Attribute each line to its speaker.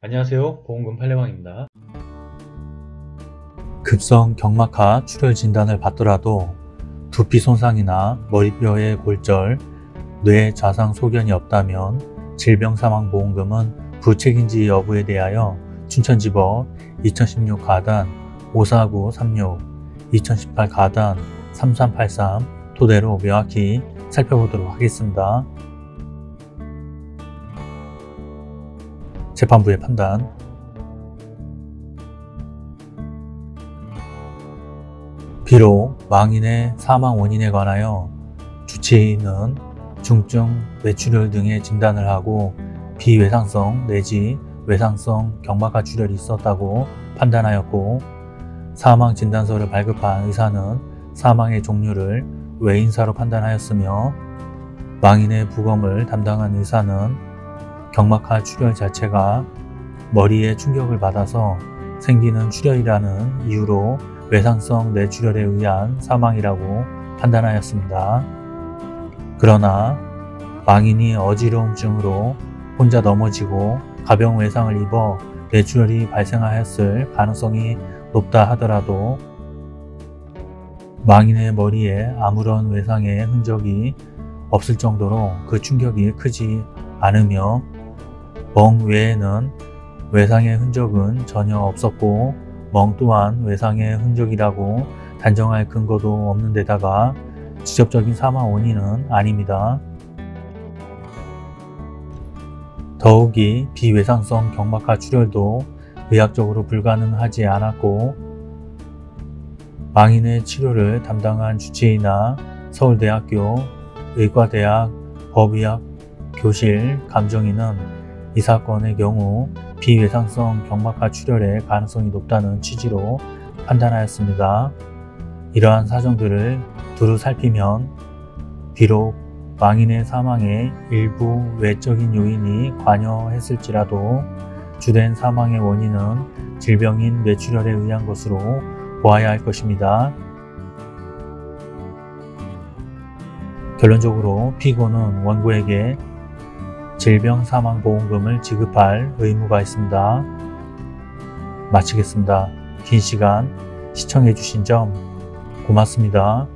Speaker 1: 안녕하세요 보험금 팔례방입니다
Speaker 2: 급성 경막하 출혈 진단을 받더라도 두피 손상이나 머리뼈의 골절, 뇌 자상 소견이 없다면 질병사망보험금은 부책인지 여부에 대하여 춘천지법 2016 가단 54936, 2018 가단 3383 토대로 명확히 살펴보도록 하겠습니다. 재판부의 판단. 비록 망인의 사망 원인에 관하여 주치의는 중증 뇌출혈 등의 진단을 하고 비외상성 내지 외상성 경막하 출혈이 있었다고 판단하였고 사망 진단서를 발급한 의사는 사망의 종류를 외인사로 판단하였으며 망인의 부검을 담당한 의사는 경막하 출혈 자체가 머리에 충격을 받아서 생기는 출혈이라는 이유로 외상성 뇌출혈에 의한 사망이라고 판단하였습니다. 그러나 망인이 어지러움증으로 혼자 넘어지고 가벼운 외상을 입어 뇌출혈이 발생하였을 가능성이 높다 하더라도 망인의 머리에 아무런 외상의 흔적이 없을 정도로 그 충격이 크지 않으며 멍 외에는 외상의 흔적은 전혀 없었고 멍 또한 외상의 흔적이라고 단정할 근거도 없는 데다가 직접적인 사망 원인은 아닙니다. 더욱이 비외상성 경막하 출혈도 의학적으로 불가능하지 않았고 망인의 치료를 담당한 주치의나 서울대학교 의과대학 법의학 교실 감정인은 이 사건의 경우 비외상성 경막하 출혈의 가능성이 높다는 취지로 판단하였습니다. 이러한 사정들을 두루 살피면 비록 망인의 사망에 일부 외적인 요인이 관여했을지라도 주된 사망의 원인은 질병인 뇌출혈에 의한 것으로 보아야 할 것입니다. 결론적으로 피고는 원고에게 질병사망보험금을 지급할 의무가 있습니다. 마치겠습니다. 긴 시간 시청해주신 점 고맙습니다.